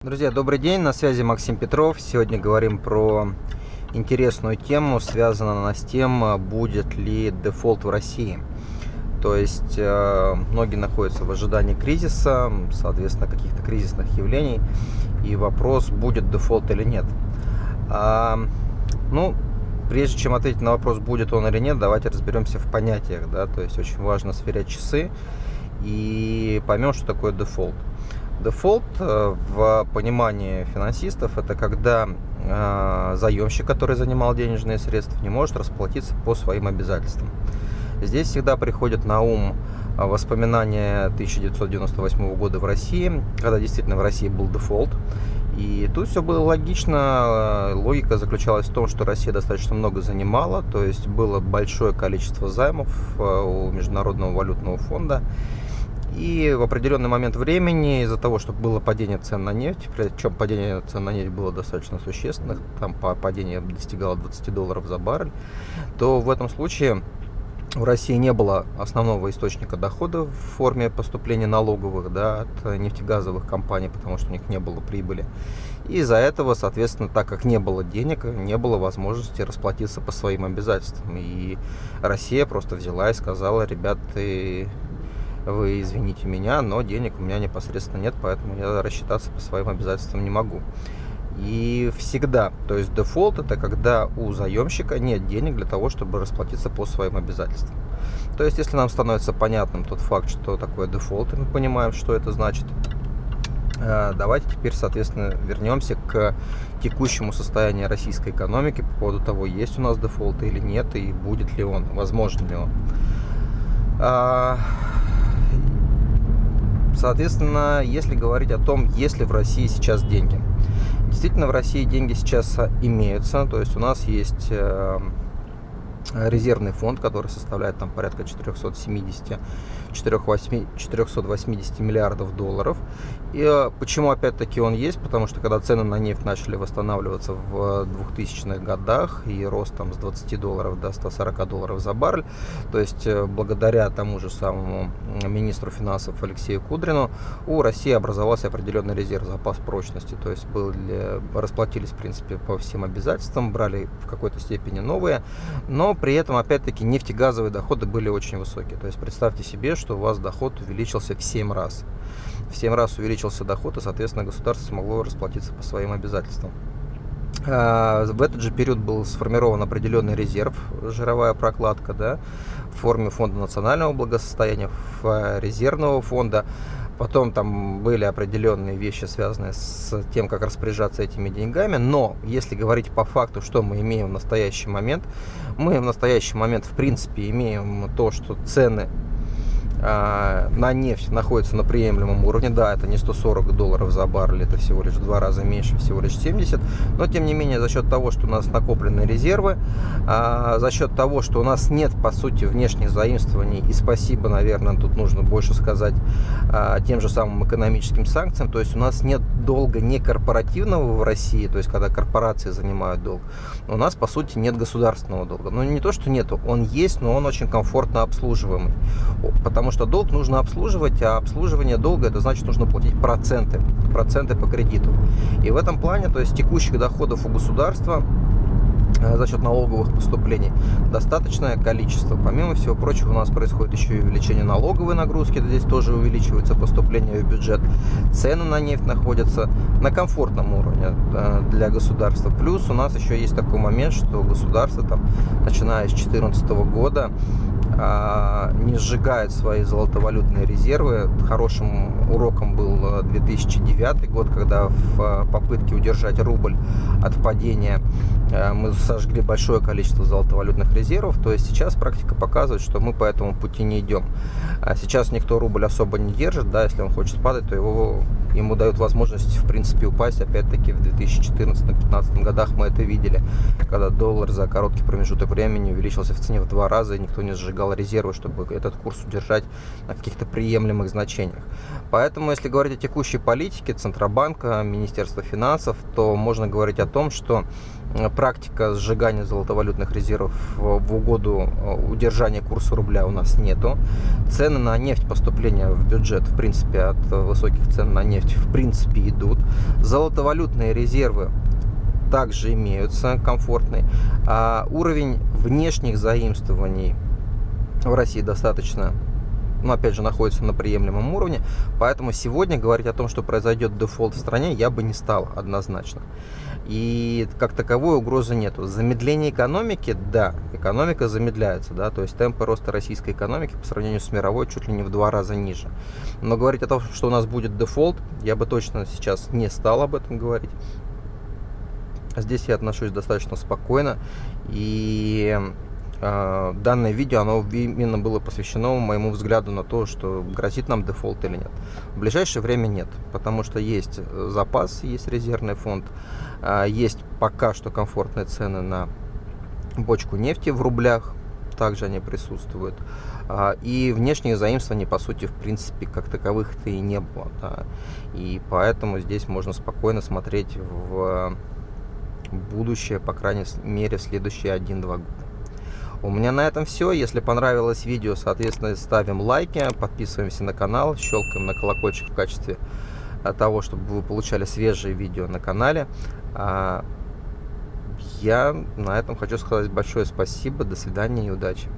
Друзья, добрый день, на связи Максим Петров. Сегодня говорим про интересную тему, связанную она с тем, будет ли дефолт в России. То есть э, многие находятся в ожидании кризиса, соответственно, каких-то кризисных явлений, и вопрос, будет дефолт или нет. А, ну, прежде чем ответить на вопрос, будет он или нет, давайте разберемся в понятиях, да, то есть очень важно сверять часы и поймем, что такое дефолт. Дефолт э, в понимании финансистов это когда э, заемщик, который занимал денежные средства, не может расплатиться по своим обязательствам. Здесь всегда приходит на ум э, воспоминания 1998 года в России, когда действительно в России был дефолт. И тут все было логично. Логика заключалась в том, что Россия достаточно много занимала, то есть было большое количество займов у Международного валютного фонда. И в определенный момент времени, из-за того, что было падение цен на нефть, причем падение цен на нефть было достаточно существенных, там падение достигало 20 долларов за баррель, то в этом случае в России не было основного источника дохода в форме поступления налоговых да, от нефтегазовых компаний, потому что у них не было прибыли. И из-за этого, соответственно, так как не было денег, не было возможности расплатиться по своим обязательствам. И Россия просто взяла и сказала, ребята, вы извините меня, но денег у меня непосредственно нет, поэтому я рассчитаться по своим обязательствам не могу. И всегда, то есть дефолт это когда у заемщика нет денег для того, чтобы расплатиться по своим обязательствам. То есть, если нам становится понятным тот факт, что такое дефолт, и мы понимаем, что это значит, э, давайте теперь, соответственно, вернемся к текущему состоянию российской экономики по поводу того, есть у нас дефолт или нет, и будет ли он, возможен ли он. Соответственно, если говорить о том, есть ли в России сейчас деньги. Действительно, в России деньги сейчас имеются, то есть у нас есть э, резервный фонд, который составляет там порядка 470 480 миллиардов долларов. И э, почему опять-таки он есть? Потому что когда цены на нефть начали восстанавливаться в 2000-х годах и рост там с 20 долларов до 140 долларов за баррель, то есть э, благодаря тому же самому министру финансов Алексею Кудрину у России образовался определенный резерв, запас прочности, то есть были, расплатились в принципе по всем обязательствам, брали в какой-то степени новые, но при этом опять-таки нефтегазовые доходы были очень высокие. То есть представьте себе, что у вас доход увеличился в 7 раз. В 7 раз увеличился доход, и, соответственно, государство смогло расплатиться по своим обязательствам. А, в этот же период был сформирован определенный резерв, жировая прокладка, да, в форме фонда национального благосостояния, резервного фонда. Потом там были определенные вещи, связанные с тем, как распоряжаться этими деньгами. Но если говорить по факту, что мы имеем в настоящий момент, мы в настоящий момент в принципе имеем то, что цены на нефть находится на приемлемом уровне. Да, это не 140 долларов за баррель, это всего лишь в два раза меньше, всего лишь 70. Но, тем не менее, за счет того, что у нас накоплены резервы, а, за счет того, что у нас нет, по сути, внешних заимствований, и спасибо, наверное, тут нужно больше сказать а, тем же самым экономическим санкциям, то есть у нас нет долга не корпоративного в России, то есть когда корпорации занимают долг, у нас, по сути, нет государственного долга. Ну, не то, что нету, он есть, но он очень комфортно обслуживаемый, потому потому что долг нужно обслуживать, а обслуживание долга это значит нужно платить проценты, проценты по кредиту. И в этом плане, то есть текущих доходов у государства э, за счет налоговых поступлений достаточное количество. Помимо всего прочего, у нас происходит еще и увеличение налоговой нагрузки, здесь тоже увеличивается поступление в бюджет. Цены на нефть находятся на комфортном уровне э, для государства. Плюс у нас еще есть такой момент, что государство, там, начиная с 2014 года, не сжигает свои золотовалютные резервы. Хорошим уроком был 2009 э, год, когда в э, попытке удержать рубль от падения э, мы сожгли большое количество золотовалютных резервов. То есть сейчас практика показывает, что мы по этому пути не идем. А сейчас никто рубль особо не держит, да, если он хочет падать, то его, ему дают возможность в принципе упасть. Опять-таки в 2014-2015 годах мы это видели, когда доллар за короткий промежуток времени увеличился в цене в два раза, и никто не сжигал держал резервы, чтобы этот курс удержать на каких-то приемлемых значениях. Поэтому, если говорить о текущей политике Центробанка, Министерства финансов, то можно говорить о том, что практика сжигания золотовалютных резервов в угоду удержания курса рубля у нас нету. Цены на нефть, поступления в бюджет, в принципе, от высоких цен на нефть, в принципе, идут. Золотовалютные резервы также имеются комфортный. А уровень внешних заимствований в России достаточно ну, опять же, находится на приемлемом уровне. Поэтому сегодня говорить о том, что произойдет дефолт в стране, я бы не стал однозначно. И как таковой угрозы нету. Замедление экономики, да, экономика замедляется, да, то есть темпы роста российской экономики по сравнению с мировой чуть ли не в два раза ниже. Но говорить о том, что у нас будет дефолт, я бы точно сейчас не стал об этом говорить. Здесь я отношусь достаточно спокойно. И данное видео, оно именно было посвящено моему взгляду на то, что грозит нам дефолт или нет. В ближайшее время нет, потому что есть запас, есть резервный фонд, э, есть пока что комфортные цены на бочку нефти в рублях, также они присутствуют. И внешних заимствований, по сути, в принципе, как таковых-то и не было. Да. И поэтому здесь можно спокойно смотреть в будущее, по крайней мере, в следующие 1-2 года. У меня на этом все. Если понравилось видео, соответственно, ставим лайки, подписываемся на канал, щелкаем на колокольчик в качестве э, того, чтобы вы получали свежие видео на канале. А, я на этом хочу сказать большое спасибо, до свидания и удачи.